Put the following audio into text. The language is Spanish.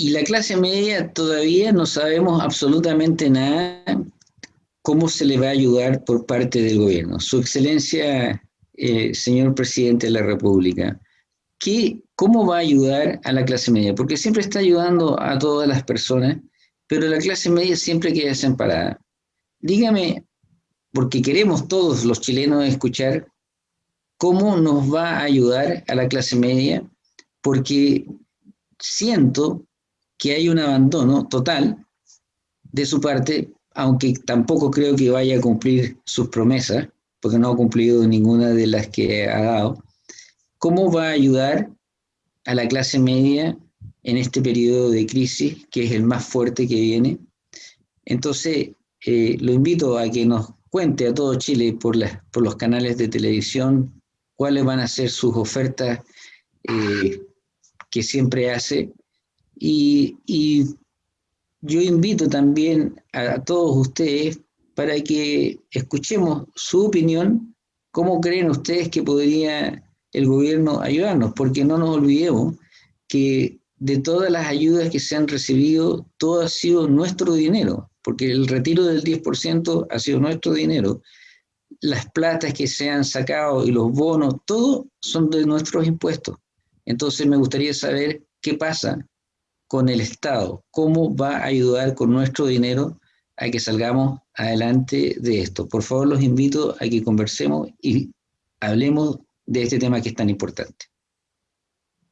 y la clase media todavía no sabemos absolutamente nada cómo se le va a ayudar por parte del gobierno. Su excelencia, eh, señor presidente de la República, ¿qué, ¿cómo va a ayudar a la clase media? Porque siempre está ayudando a todas las personas, pero la clase media siempre queda desamparada. Dígame, porque queremos todos los chilenos escuchar, ¿cómo nos va a ayudar a la clase media? Porque siento que hay un abandono total de su parte, aunque tampoco creo que vaya a cumplir sus promesas, porque no ha cumplido ninguna de las que ha dado. ¿Cómo va a ayudar a la clase media en este periodo de crisis, que es el más fuerte que viene? Entonces, eh, lo invito a que nos cuente a todo Chile por, los canales de televisión cuáles van a ser sus ofertas eh, que siempre hace y, yo invito también a, todos ustedes para que escuchemos su opinión, cómo creen ustedes que podría el gobierno ayudarnos, porque no nos olvidemos que de todas las ayudas que se han recibido, todo ha sido nuestro dinero, porque el retiro del 10% ha sido nuestro dinero. Las platas que se han sacado y los bonos, todo son de nuestros impuestos. Entonces me gustaría saber qué pasa con el Estado, cómo va a ayudar con nuestro dinero a que salgamos adelante de esto. Por favor, los invito a que conversemos y hablemos de este tema que es tan importante.